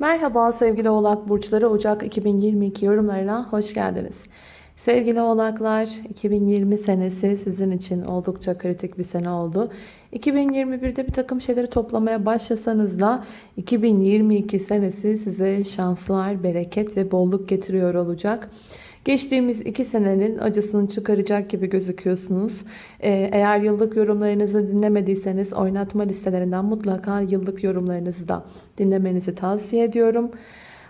Merhaba sevgili oğlak burçları Ocak 2022 yorumlarına hoş geldiniz. Sevgili oğlaklar 2020 senesi sizin için oldukça kritik bir sene oldu. 2021'de bir takım şeyleri toplamaya başlasanız da 2022 senesi size şanslar, bereket ve bolluk getiriyor olacak. Geçtiğimiz iki senenin acısını çıkaracak gibi gözüküyorsunuz. Ee, eğer yıllık yorumlarınızı dinlemediyseniz oynatma listelerinden mutlaka yıllık yorumlarınızı da dinlemenizi tavsiye ediyorum.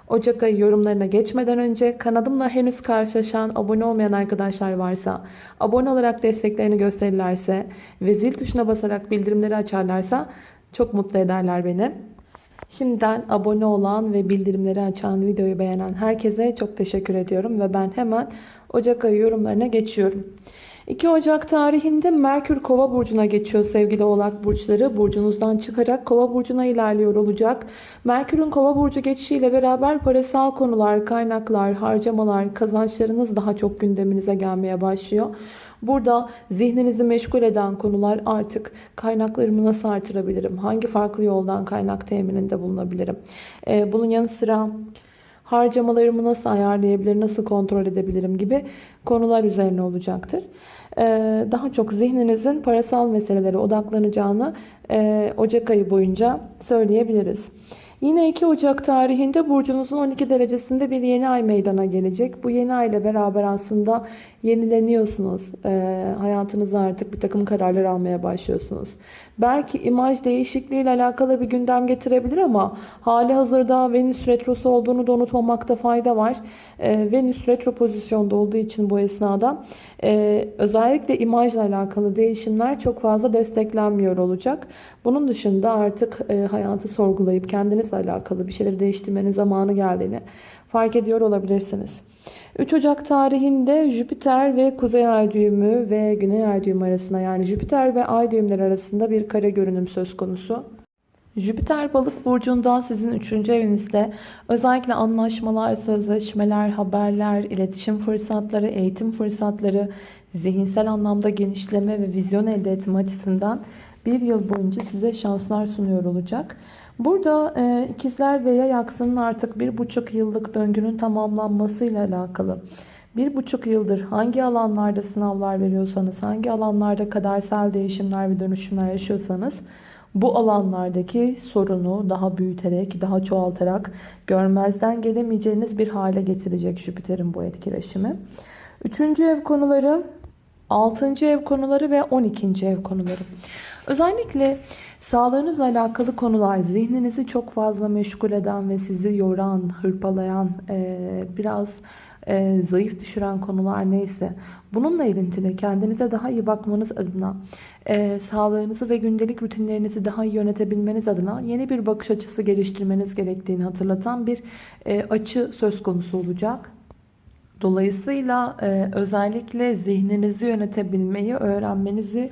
Ocak ayı yorumlarına geçmeden önce kanalımla henüz karşılaşan abone olmayan arkadaşlar varsa abone olarak desteklerini gösterirlerse ve zil tuşuna basarak bildirimleri açarlarsa çok mutlu ederler beni. Şimdiden abone olan ve bildirimleri açan videoyu beğenen herkese çok teşekkür ediyorum ve ben hemen Ocak ayı yorumlarına geçiyorum. 2 Ocak tarihinde Merkür Kova burcuna geçiyor sevgili Oğlak burçları. Burcunuzdan çıkarak Kova burcuna ilerliyor olacak. Merkür'ün Kova burcu geçişiyle beraber parasal konular, kaynaklar, harcamalar, kazançlarınız daha çok gündeminize gelmeye başlıyor. Burada zihninizi meşgul eden konular artık kaynaklarımı nasıl artırabilirim? Hangi farklı yoldan kaynak temininde bulunabilirim? Ee, bunun yanı sıra harcamalarımı nasıl ayarlayabilir, nasıl kontrol edebilirim gibi konular üzerine olacaktır. Ee, daha çok zihninizin parasal meselelere odaklanacağını e, Ocak ayı boyunca söyleyebiliriz. Yine 2 Ocak tarihinde burcunuzun 12 derecesinde bir yeni ay meydana gelecek. Bu yeni ay ile beraber aslında yenileniyorsunuz. E, hayatınızda artık bir takım kararlar almaya başlıyorsunuz. Belki imaj değişikliği ile alakalı bir gündem getirebilir ama hali hazırda Venüs retrosu olduğunu da unutmamakta fayda var. E, Venüs retro pozisyonda olduğu için bu esnada e, özellikle imajla alakalı değişimler çok fazla desteklenmiyor olacak. Bunun dışında artık e, hayatı sorgulayıp kendinizle alakalı bir şeyleri değiştirmenin zamanı geldiğini fark ediyor olabilirsiniz. 3 Ocak tarihinde Jüpiter ve Kuzey Ay düğümü ve Güney Ay düğümü arasında yani Jüpiter ve Ay düğümleri arasında bir kare görünüm söz konusu. Jüpiter balık burcunda sizin 3. evinizde özellikle anlaşmalar, sözleşmeler, haberler, iletişim fırsatları, eğitim fırsatları, zihinsel anlamda genişleme ve vizyon elde etme açısından bir yıl boyunca size şanslar sunuyor olacak. Burada e, ikizler ve yay aksının artık bir buçuk yıllık döngünün tamamlanmasıyla alakalı. Bir buçuk yıldır hangi alanlarda sınavlar veriyorsanız, hangi alanlarda kadersel değişimler ve dönüşümler yaşıyorsanız bu alanlardaki sorunu daha büyüterek, daha çoğaltarak görmezden gelemeyeceğiniz bir hale getirecek Jüpiter'in bu etkileşimi. Üçüncü ev konuları, altıncı ev konuları ve on ikinci ev konuları. Özellikle sağlığınızla alakalı konular zihninizi çok fazla meşgul eden ve sizi yoran, hırpalayan, biraz e, zayıf düşüren konular neyse bununla ilintili kendinize daha iyi bakmanız adına e, sağlığınızı ve gündelik rutinlerinizi daha iyi yönetebilmeniz adına yeni bir bakış açısı geliştirmeniz gerektiğini hatırlatan bir e, açı söz konusu olacak. Dolayısıyla e, özellikle zihninizi yönetebilmeyi öğrenmenizi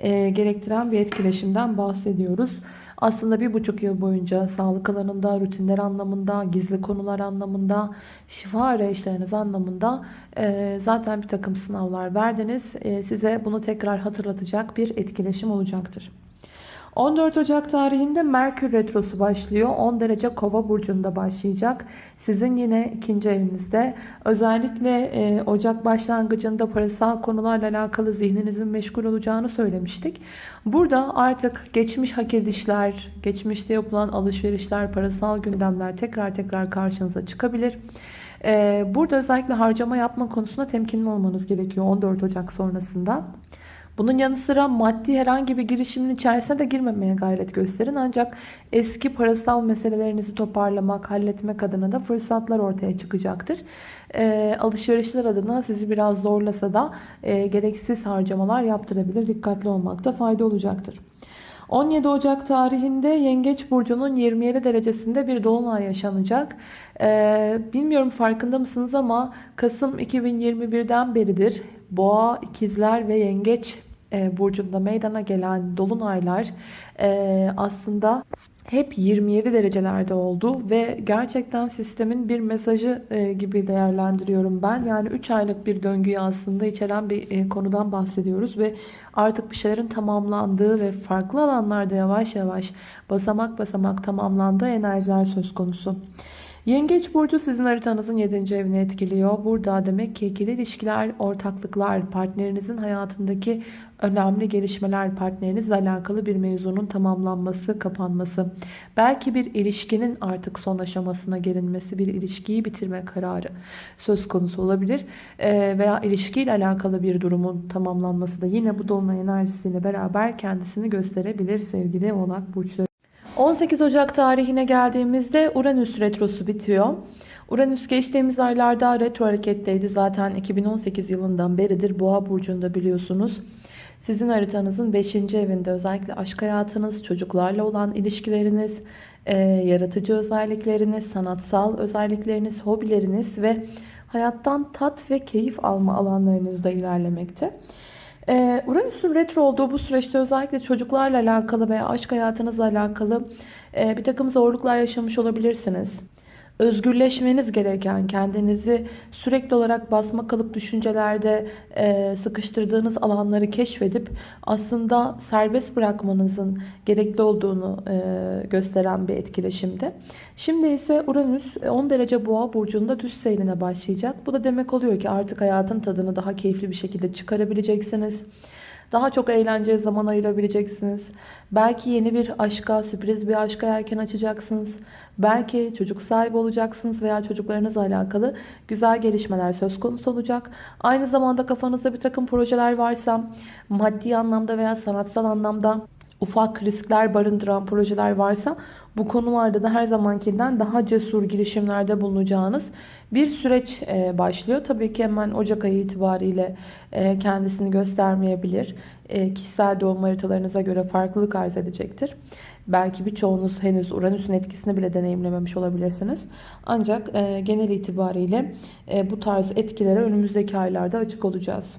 e, gerektiren bir etkileşimden bahsediyoruz. Aslında bir buçuk yıl boyunca sağlık alanında, rutinler anlamında, gizli konular anlamında, şifa arayışlarınız anlamında e, zaten bir takım sınavlar verdiniz. E, size bunu tekrar hatırlatacak bir etkileşim olacaktır. 14 Ocak tarihinde Merkür Retrosu başlıyor. 10 derece kova burcunda başlayacak. Sizin yine ikinci evinizde. Özellikle e, Ocak başlangıcında parasal konularla alakalı zihninizin meşgul olacağını söylemiştik. Burada artık geçmiş hak edişler, geçmişte yapılan alışverişler, parasal gündemler tekrar tekrar karşınıza çıkabilir. E, burada özellikle harcama yapma konusunda temkinli olmanız gerekiyor 14 Ocak sonrasında. Bunun yanı sıra maddi herhangi bir girişimin içerisine de girmemeye gayret gösterin. Ancak eski parasal meselelerinizi toparlamak, halletmek adına da fırsatlar ortaya çıkacaktır. E, alışverişler adına sizi biraz zorlasa da e, gereksiz harcamalar yaptırabilir. Dikkatli olmakta fayda olacaktır. 17 Ocak tarihinde Yengeç Burcu'nun 27 derecesinde bir dolunay yaşanacak. Ee, bilmiyorum farkında mısınız ama Kasım 2021'den beridir Boğa, İkizler ve Yengeç burcunda meydana gelen dolunaylar e, aslında hep 27 derecelerde oldu ve gerçekten sistemin bir mesajı e, gibi değerlendiriyorum ben. Yani 3 aylık bir döngüyü aslında içeren bir e, konudan bahsediyoruz ve artık bir şeylerin tamamlandığı ve farklı alanlarda yavaş yavaş basamak basamak tamamlandığı enerjiler söz konusu. Yengeç burcu sizin haritanızın 7. evini etkiliyor. Burada demek ki ikili ilişkiler, ortaklıklar, partnerinizin hayatındaki önemli gelişmeler, partnerinizle alakalı bir mevzunun tamamlanması, kapanması. Belki bir ilişkinin artık son aşamasına gelinmesi, bir ilişkiyi bitirme kararı söz konusu olabilir. Ee, veya ilişkiyle alakalı bir durumun tamamlanması da yine bu dolunay enerjisiyle beraber kendisini gösterebilir sevgili oğlak burçları. 18 Ocak tarihine geldiğimizde Uranüs retrosu bitiyor. Uranüs geçtiğimiz aylarda retro hareketteydi. Zaten 2018 yılından beridir Boğa burcunda biliyorsunuz. Sizin haritanızın 5. evinde özellikle aşk hayatınız, çocuklarla olan ilişkileriniz, e, yaratıcı özellikleriniz, sanatsal özellikleriniz, hobileriniz ve hayattan tat ve keyif alma alanlarınızda ilerlemekte. Ee, Uranüs'ün retro olduğu bu süreçte özellikle çocuklarla alakalı veya aşk hayatınızla alakalı e, bir takım zorluklar yaşamış olabilirsiniz özgürleşmeniz gereken, kendinizi sürekli olarak basma kalıp düşüncelerde e, sıkıştırdığınız alanları keşfedip aslında serbest bırakmanızın gerekli olduğunu e, gösteren bir etkileşimde. Şimdi ise Uranüs 10 derece boğa burcunda düz seyrine başlayacak. Bu da demek oluyor ki artık hayatın tadını daha keyifli bir şekilde çıkarabileceksiniz. Daha çok eğlenceye zaman ayırabileceksiniz. Belki yeni bir aşka, sürpriz bir aşka erken açacaksınız. Belki çocuk sahibi olacaksınız veya çocuklarınızla alakalı güzel gelişmeler söz konusu olacak. Aynı zamanda kafanızda bir takım projeler varsa maddi anlamda veya sanatsal anlamda ufak riskler barındıran projeler varsa bu konularda da her zamankinden daha cesur girişimlerde bulunacağınız bir süreç e, başlıyor. Tabii ki hemen Ocak ayı itibariyle e, kendisini göstermeyebilir. E, kişisel doğum haritalarınıza göre farklılık arz edecektir. Belki birçoğunuz henüz Uranüs'ün etkisini bile deneyimlememiş olabilirsiniz. Ancak genel itibariyle bu tarz etkilere önümüzdeki aylarda açık olacağız.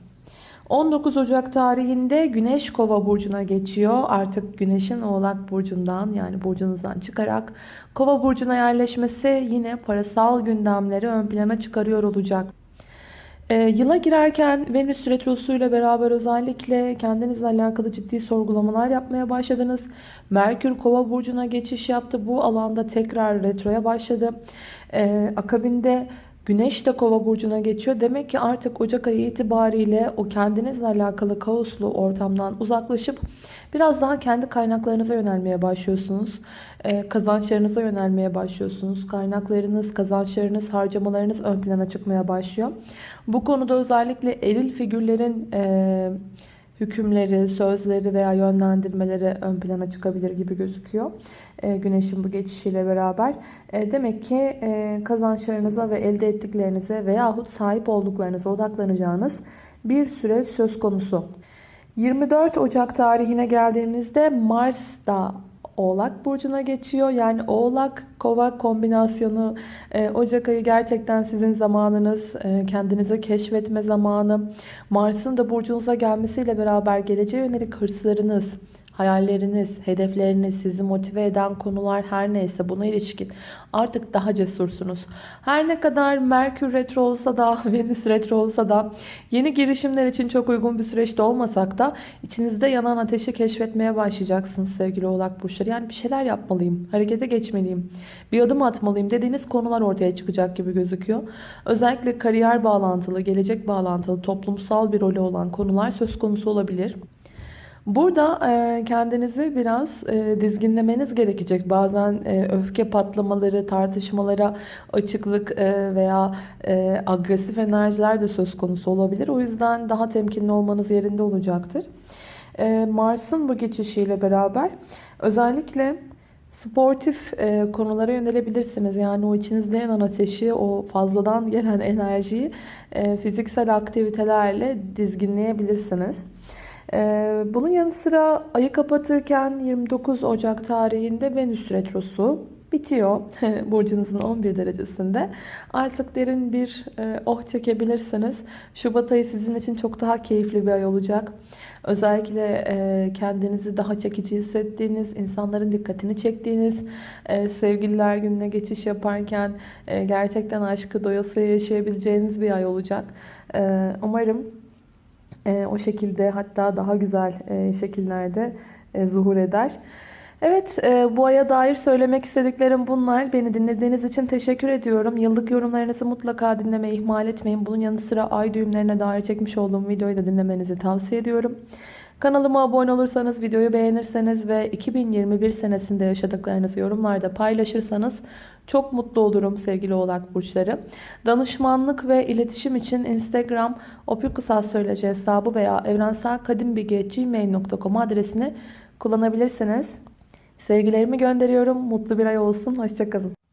19 Ocak tarihinde Güneş Kova burcuna geçiyor. Artık Güneş'in Oğlak burcundan yani burcunuzdan çıkarak Kova burcuna yerleşmesi yine parasal gündemleri ön plana çıkarıyor olacak. E, yıla girerken Venüs Retrosu ile beraber özellikle kendinizle alakalı ciddi sorgulamalar yapmaya başladınız. Merkür Kova burcuna geçiş yaptı. Bu alanda tekrar retroya başladı. E, akabinde Güneş de kova burcuna geçiyor. Demek ki artık Ocak ayı itibariyle o kendinizle alakalı kaoslu ortamdan uzaklaşıp biraz daha kendi kaynaklarınıza yönelmeye başlıyorsunuz. Ee, kazançlarınıza yönelmeye başlıyorsunuz. Kaynaklarınız, kazançlarınız, harcamalarınız ön plana çıkmaya başlıyor. Bu konuda özellikle eril figürlerin... E, hükümleri, sözleri veya yönlendirmeleri ön plana çıkabilir gibi gözüküyor. E, güneşin bu geçişiyle beraber. E, demek ki e, kazançlarınıza ve elde ettiklerinize veyahut sahip olduklarınıza odaklanacağınız bir süre söz konusu. 24 Ocak tarihine geldiğimizde Mars da Oğlak Burcu'na geçiyor. Yani Oğlak Kova kombinasyonu e, Ocak ayı gerçekten sizin zamanınız. E, kendinizi keşfetme zamanı. Mars'ın da burcunuza gelmesiyle beraber geleceğe yönelik hırslarınız, hayalleriniz, hedefleriniz, sizi motive eden konular her neyse buna ilişkin artık daha cesursunuz. Her ne kadar Merkür retro olsa da, Venüs retro olsa da yeni girişimler için çok uygun bir süreçte olmasak da içinizde yanan ateşi keşfetmeye başlayacaksınız sevgili oğlak burçları. Yani bir şeyler yapmalıyım, harekete geçmeliyim, bir adım atmalıyım dediğiniz konular ortaya çıkacak gibi gözüküyor. Özellikle kariyer bağlantılı, gelecek bağlantılı, toplumsal bir rolü olan konular söz konusu olabilir. Burada e, kendinizi biraz e, dizginlemeniz gerekecek. Bazen e, öfke patlamaları, tartışmalara açıklık veya agresif enerjiler de söz konusu olabilir. O yüzden daha temkinli olmanız yerinde olacaktır. Mars'ın bu geçişiyle beraber özellikle sportif konulara yönelebilirsiniz. Yani o içinizde yanan ateşi, o fazladan gelen enerjiyi fiziksel aktivitelerle dizginleyebilirsiniz. Ee, bunun yanı sıra ayı kapatırken 29 Ocak tarihinde Venüs Retrosu bitiyor burcunuzun 11 derecesinde. Artık derin bir e, oh çekebilirsiniz. Şubat ayı sizin için çok daha keyifli bir ay olacak. Özellikle e, kendinizi daha çekici hissettiğiniz, insanların dikkatini çektiğiniz, e, sevgililer gününe geçiş yaparken gerçekten aşkı doyasıya yaşayabileceğiniz bir ay olacak. Umarım o şekilde hatta daha güzel e, şekillerde e, zuhur eder. Evet, e, bu aya dair söylemek istediklerim bunlar. Beni dinlediğiniz için teşekkür ediyorum. Yıllık yorumlarınızı mutlaka dinlemeyi ihmal etmeyin. Bunun yanı sıra ay düğümlerine dair çekmiş olduğum videoyu da dinlemenizi tavsiye ediyorum. Kanalıma abone olursanız, videoyu beğenirseniz ve 2021 senesinde yaşadıklarınızı yorumlarda paylaşırsanız çok mutlu olurum sevgili oğlak burçları. Danışmanlık ve iletişim için Instagram opikusastroloji hesabı veya evrenselkadimbilgi.gmail.com adresini kullanabilirsiniz. Sevgilerimi gönderiyorum. Mutlu bir ay olsun. Hoşçakalın.